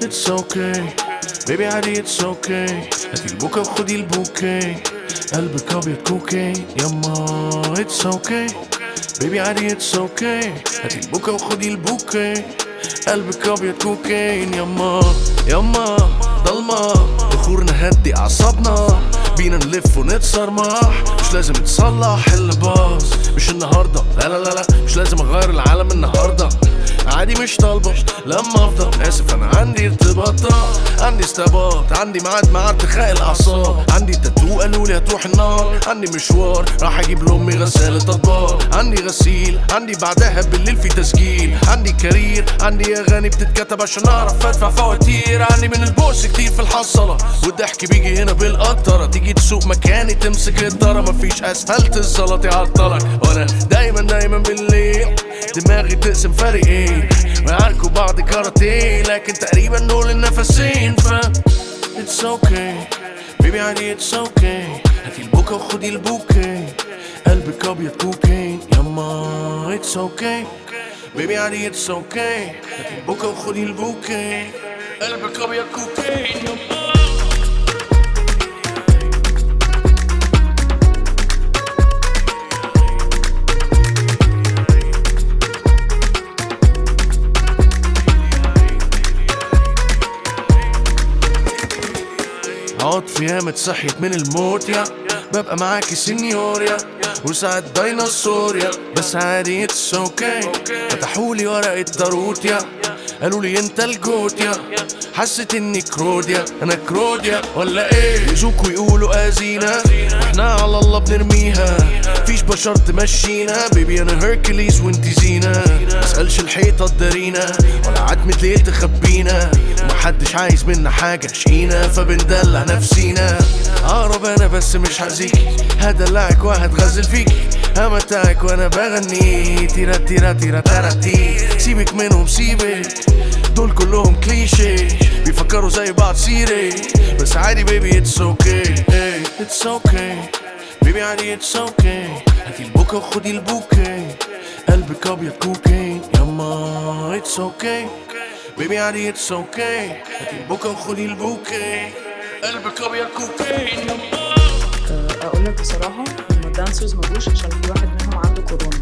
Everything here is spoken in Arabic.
It's okay baby عادي it's okay هاتي البوكة وخدي البوكي قلبك ابيض كوكي يما it's okay baby عادي it's okay. هاتي البوكا وخدي البوكي قلبك أبيض كوكين يما يما ضلمة. بخور نهدي أعصابنا. بينا نلف ونتصرمح مش لازم تصلح اللي باظ مش النهارده. لا لا لا لا. مش لازم اغير العالم النهارده عادي مش طالبة. لما أفضل آسف أنا عندي ارتباطات. عندي استباط عندي ميعاد مع ارتخاء الأعصاب. عندي تاتو قالوا لي هتروح النار. عندي مشوار راح أجيب لأمي غسالة أطباق. عندي غسيل عندي بعدها بالليل في تسجيل. عندي career عندي أغاني بتتكتب عشان أعرف أدفع فواتير. عندي من البوس كتير في الحصلة. والضحك بيجي هنا بالقطرة. تيجي تسوق مكاني تمسك الدارة مفيش اسفلت الزلط يعطلك وأنا دايما دايما بالليل. دماغي تقسم فريقين. بعض كاراتيه لكن تقريبا دول النفسين ف It's okay. baby عادي it's okay. هاتي البوكا وخدي البوكي قلبك أبيض كوكين. يما it's okay. baby عادي it's okay. هاتي البوكا وخدي البوكي قلبك أبيض كوكين. يما. في ياما صحيت من الموت يا. ببقى معاكي سينيوريتا وساعات ديناصور يا. بس عادي it's okay فتحولي ورقة تاروت يا. قالوا لي انت ال GOAT يا. حسيت اني كروديا أنا كروديا ولا إيه؟ يزوكوا يقولوا ازينا وإحنا على الله بنرميها. فيش بشر تمشينا. baby أنا هيركليز وانتي زينة. مسألش الحيطة تدارينا ولا عتمة ليل تخبينا. ومحدش عايز منا حاجة. شقينا فبندلع نفسينا. أقرب أنا بس مش هزيكي هدلعك وهتغزل فيكي همتعك وأنا بغني. تيرا تيرا تيرا تيرا سيبك منهم سيبك. دول كلهم كليشي بيفكروا زي بعض سيري. بس عادي baby it's okay it's okay baby عادي it's okay هاتي البوكا وخدي البوكي. قلبك أبيض كوكين يما it's okay baby عادي it's okay هاتي البوكا وخدي البوكي قلبك ابيض كوكين يما أقول لك بصراحة ان ال dancers ما جوش عشان في واحد منهم عنده كورونا